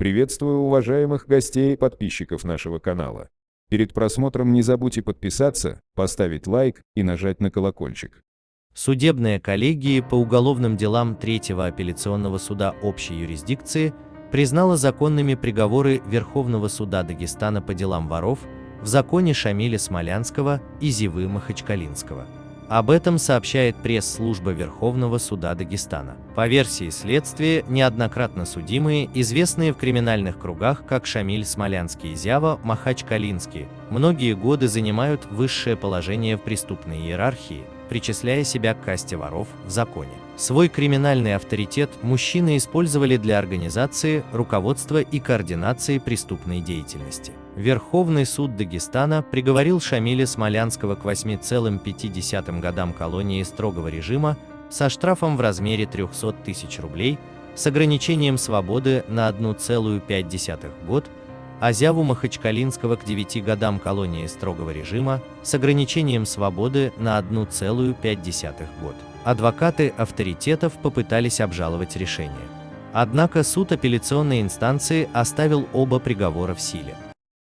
Приветствую уважаемых гостей и подписчиков нашего канала. Перед просмотром не забудьте подписаться, поставить лайк и нажать на колокольчик. Судебная коллегия по уголовным делам Третьего апелляционного суда общей юрисдикции признала законными приговоры Верховного суда Дагестана по делам воров в законе Шамиля Смолянского и Зивы Махачкалинского. Об этом сообщает пресс-служба Верховного суда Дагестана. По версии следствия, неоднократно судимые, известные в криминальных кругах как Шамиль Смолянский Зява Махач-Калинский, многие годы занимают высшее положение в преступной иерархии, причисляя себя к касте воров в законе. Свой криминальный авторитет мужчины использовали для организации, руководства и координации преступной деятельности. Верховный суд Дагестана приговорил Шамиля Смолянского к 8,5 годам колонии строгого режима со штрафом в размере 300 тысяч рублей с ограничением свободы на 1,5 год, а Зяву Махачкалинского к 9 годам колонии строгого режима с ограничением свободы на 1,5 год. Адвокаты авторитетов попытались обжаловать решение. Однако суд апелляционной инстанции оставил оба приговора в силе.